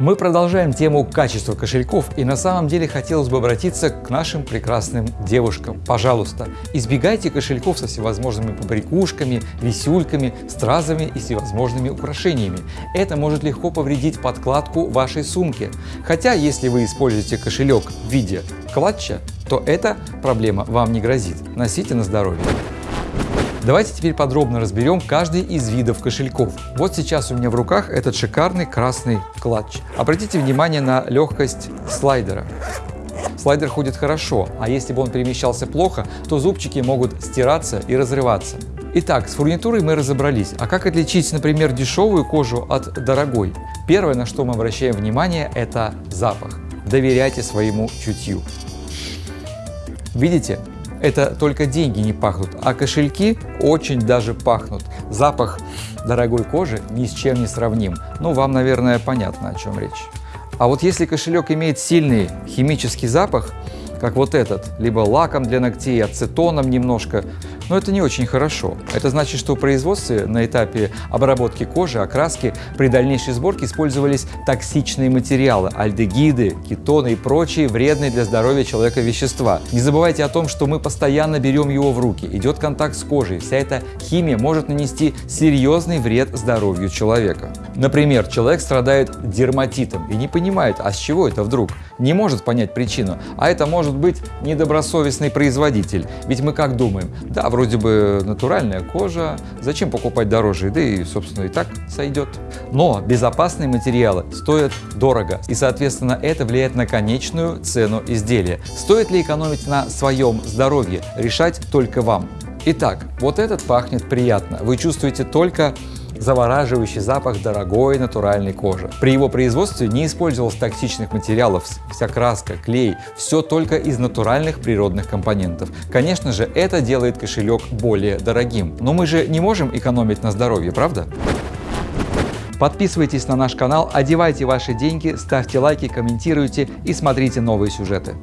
Мы продолжаем тему качества кошельков и на самом деле хотелось бы обратиться к нашим прекрасным девушкам. Пожалуйста, избегайте кошельков со всевозможными побрякушками, висюльками, стразами и всевозможными украшениями. Это может легко повредить подкладку вашей сумки. Хотя, если вы используете кошелек в виде клатча, то эта проблема вам не грозит. Носите на здоровье. Давайте теперь подробно разберем каждый из видов кошельков. Вот сейчас у меня в руках этот шикарный красный клатч. Обратите внимание на легкость слайдера. Слайдер ходит хорошо, а если бы он перемещался плохо, то зубчики могут стираться и разрываться. Итак, с фурнитурой мы разобрались. А как отличить, например, дешевую кожу от дорогой? Первое, на что мы обращаем внимание, это запах. Доверяйте своему чутью. Видите, это только деньги не пахнут, а кошельки очень даже пахнут. Запах дорогой кожи ни с чем не сравним. Ну, вам, наверное, понятно, о чем речь. А вот если кошелек имеет сильный химический запах, как вот этот, либо лаком для ногтей, ацетоном немножко, но это не очень хорошо. Это значит, что в производстве на этапе обработки кожи, окраски при дальнейшей сборке использовались токсичные материалы, альдегиды, кетоны и прочие вредные для здоровья человека вещества. Не забывайте о том, что мы постоянно берем его в руки, идет контакт с кожей, вся эта химия может нанести серьезный вред здоровью человека. Например, человек страдает дерматитом и не понимает, а с чего это вдруг? Не может понять причину, а это может быть недобросовестный производитель. Ведь мы как думаем, да, вроде бы натуральная кожа, зачем покупать дороже, да и, собственно, и так сойдет. Но безопасные материалы стоят дорого, и, соответственно, это влияет на конечную цену изделия. Стоит ли экономить на своем здоровье, решать только вам. Итак, вот этот пахнет приятно, вы чувствуете только завораживающий запах дорогой натуральной кожи. При его производстве не использовалось токсичных материалов, вся краска, клей, все только из натуральных природных компонентов. Конечно же, это делает кошелек более дорогим, но мы же не можем экономить на здоровье, правда? Подписывайтесь на наш канал, одевайте ваши деньги, ставьте лайки, комментируйте и смотрите новые сюжеты.